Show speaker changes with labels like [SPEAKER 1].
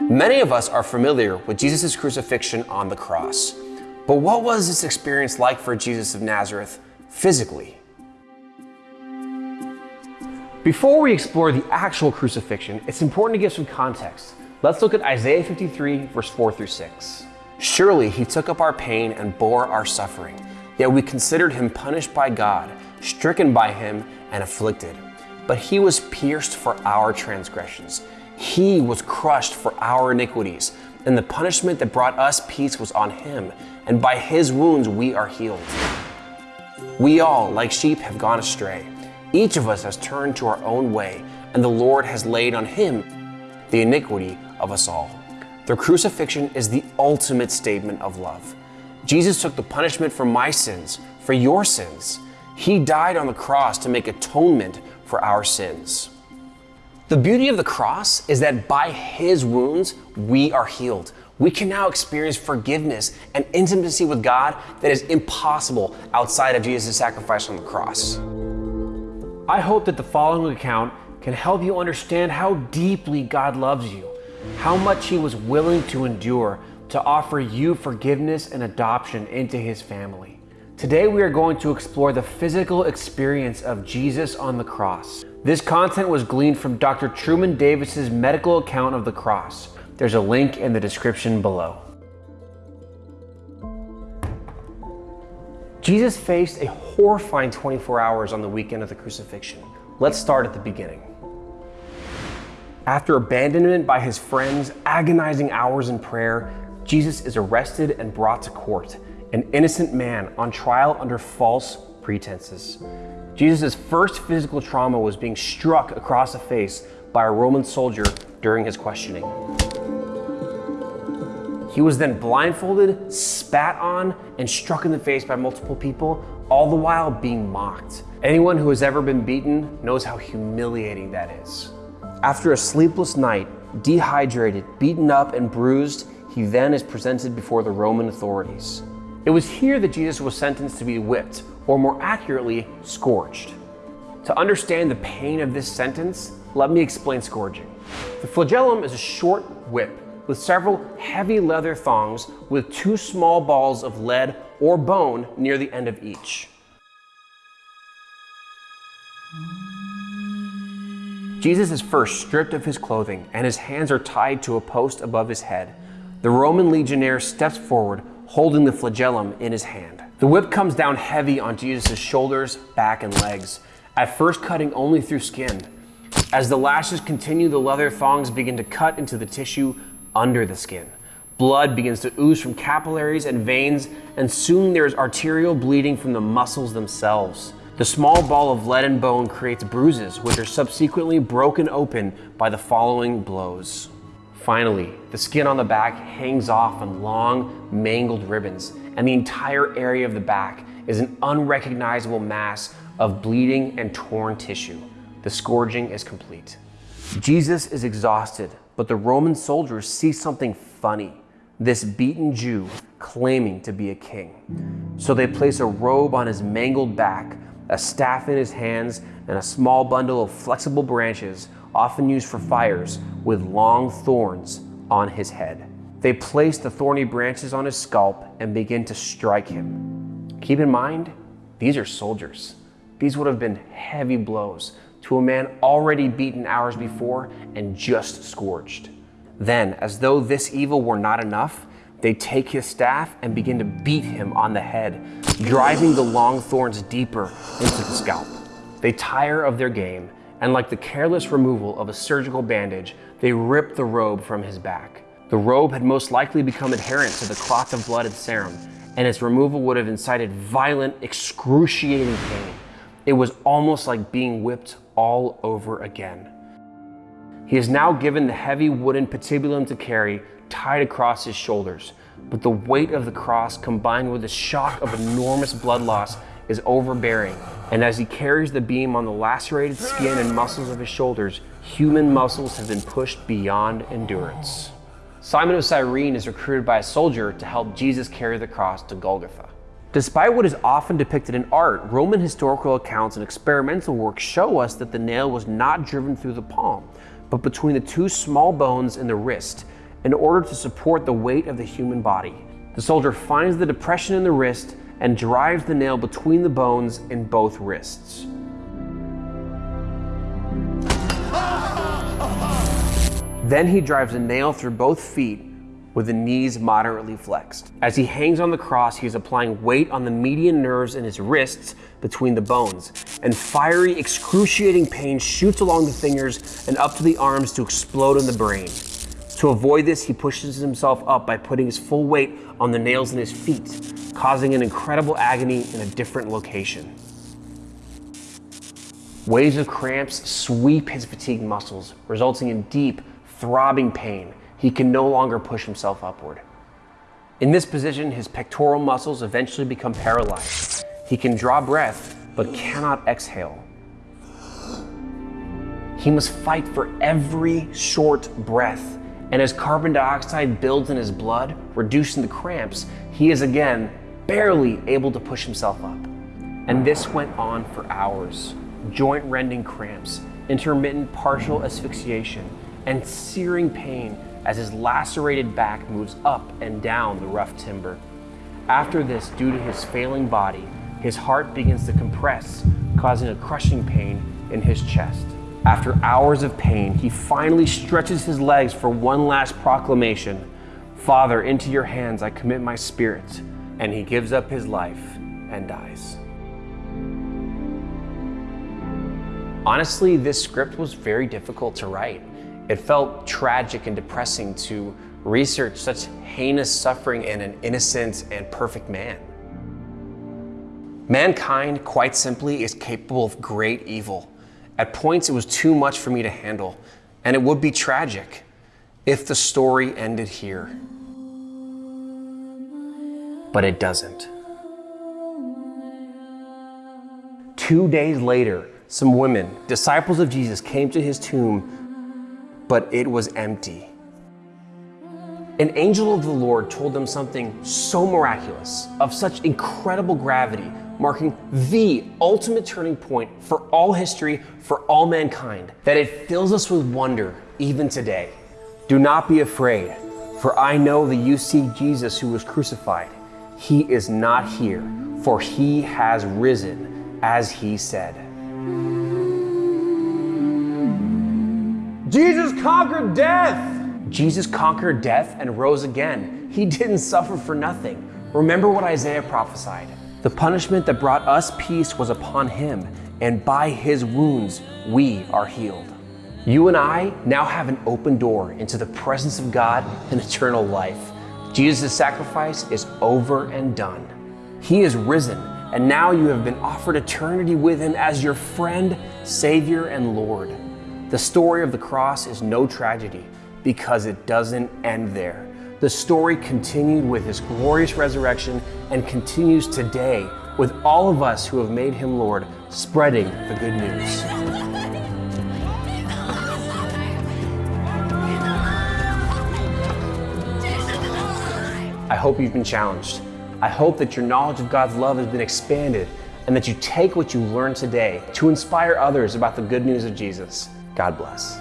[SPEAKER 1] Many of us are familiar with Jesus' crucifixion on the cross. But what was this experience like for Jesus of Nazareth physically? Before we explore the actual crucifixion, it's important to give some context. Let's look at Isaiah 53, verse 4 through 6. Surely he took up our pain and bore our suffering, yet we considered him punished by God, stricken by him, and afflicted. But he was pierced for our transgressions, he was crushed for our iniquities, and the punishment that brought us peace was on him, and by his wounds we are healed. We all, like sheep, have gone astray. Each of us has turned to our own way, and the Lord has laid on him the iniquity of us all. The crucifixion is the ultimate statement of love. Jesus took the punishment for my sins, for your sins. He died on the cross to make atonement for our sins. The beauty of the cross is that by his wounds, we are healed. We can now experience forgiveness and intimacy with God that is impossible outside of Jesus' sacrifice on the cross. I hope that the following account can help you understand how deeply God loves you, how much He was willing to endure to offer you forgiveness and adoption into His family. Today, we are going to explore the physical experience of Jesus on the cross. This content was gleaned from Dr. Truman Davis's medical account of the cross. There's a link in the description below. Jesus faced a horrifying 24 hours on the weekend of the crucifixion. Let's start at the beginning. After abandonment by his friends, agonizing hours in prayer, Jesus is arrested and brought to court, an innocent man on trial under false pretenses. Jesus' first physical trauma was being struck across the face by a Roman soldier during his questioning. He was then blindfolded, spat on, and struck in the face by multiple people, all the while being mocked. Anyone who has ever been beaten knows how humiliating that is. After a sleepless night, dehydrated, beaten up, and bruised, he then is presented before the Roman authorities. It was here that Jesus was sentenced to be whipped, or more accurately, scourged. To understand the pain of this sentence, let me explain scourging. The flagellum is a short whip with several heavy leather thongs with two small balls of lead or bone near the end of each. Jesus is first stripped of his clothing and his hands are tied to a post above his head. The Roman legionnaire steps forward, holding the flagellum in his hand. The whip comes down heavy on Jesus' shoulders, back, and legs, at first cutting only through skin. As the lashes continue, the leather thongs begin to cut into the tissue under the skin. Blood begins to ooze from capillaries and veins, and soon there is arterial bleeding from the muscles themselves. The small ball of lead and bone creates bruises, which are subsequently broken open by the following blows. Finally, the skin on the back hangs off in long, mangled ribbons, and the entire area of the back is an unrecognizable mass of bleeding and torn tissue. The scourging is complete. Jesus is exhausted, but the Roman soldiers see something funny this beaten Jew claiming to be a king. So they place a robe on his mangled back, a staff in his hands, and a small bundle of flexible branches, often used for fires, with long thorns on his head. They place the thorny branches on his scalp and begin to strike him. Keep in mind, these are soldiers. These would have been heavy blows to a man already beaten hours before and just scourged. Then, as though this evil were not enough, they take his staff and begin to beat him on the head, driving the long thorns deeper into the scalp. They tire of their game, and like the careless removal of a surgical bandage, they ripped the robe from his back. The robe had most likely become adherent to the cloth of blood and serum, and its removal would have incited violent, excruciating pain. It was almost like being whipped all over again. He is now given the heavy wooden patibulum to carry tied across his shoulders, but the weight of the cross combined with the shock of enormous blood loss is overbearing, and as he carries the beam on the lacerated skin and muscles of his shoulders, human muscles have been pushed beyond endurance. Simon of Cyrene is recruited by a soldier to help Jesus carry the cross to Golgotha. Despite what is often depicted in art, Roman historical accounts and experimental work show us that the nail was not driven through the palm, but between the two small bones in the wrist, in order to support the weight of the human body. The soldier finds the depression in the wrist and drives the nail between the bones in both wrists. Then he drives a nail through both feet with the knees moderately flexed. As he hangs on the cross, he is applying weight on the median nerves in his wrists between the bones, and fiery, excruciating pain shoots along the fingers and up to the arms to explode in the brain. To avoid this, he pushes himself up by putting his full weight on the nails in his feet, causing an incredible agony in a different location. Waves of cramps sweep his fatigued muscles, resulting in deep, throbbing pain. He can no longer push himself upward. In this position, his pectoral muscles eventually become paralyzed. He can draw breath, but cannot exhale. He must fight for every short breath. And as carbon dioxide builds in his blood, reducing the cramps, he is again barely able to push himself up. And this went on for hours. Joint rending cramps, intermittent partial asphyxiation, and searing pain as his lacerated back moves up and down the rough timber. After this, due to his failing body, his heart begins to compress, causing a crushing pain in his chest. After hours of pain, he finally stretches his legs for one last proclamation Father, into your hands I commit my spirit. And he gives up his life and dies. Honestly, this script was very difficult to write. It felt tragic and depressing to research such heinous suffering in an innocent and perfect man. Mankind, quite simply, is capable of great evil. At points, it was too much for me to handle, and it would be tragic if the story ended here. But it doesn't. Two days later, some women, disciples of Jesus, came to his tomb but it was empty. An angel of the Lord told them something so miraculous, of such incredible gravity, marking the ultimate turning point for all history, for all mankind, that it fills us with wonder even today. Do not be afraid, for I know that you seek Jesus who was crucified. He is not here, for he has risen, as he said. Jesus conquered death. Jesus conquered death and rose again. He didn't suffer for nothing. Remember what Isaiah prophesied. The punishment that brought us peace was upon him, and by his wounds we are healed. You and I now have an open door into the presence of God and eternal life. Jesus' sacrifice is over and done. He is risen, and now you have been offered eternity with him as your friend, Savior, and Lord. The story of the cross is no tragedy because it doesn't end there. The story continued with his glorious resurrection and continues today with all of us who have made him Lord, spreading the good news. Hope you've been challenged. I hope that your knowledge of God's love has been expanded and that you take what you learned today to inspire others about the good news of Jesus. God bless.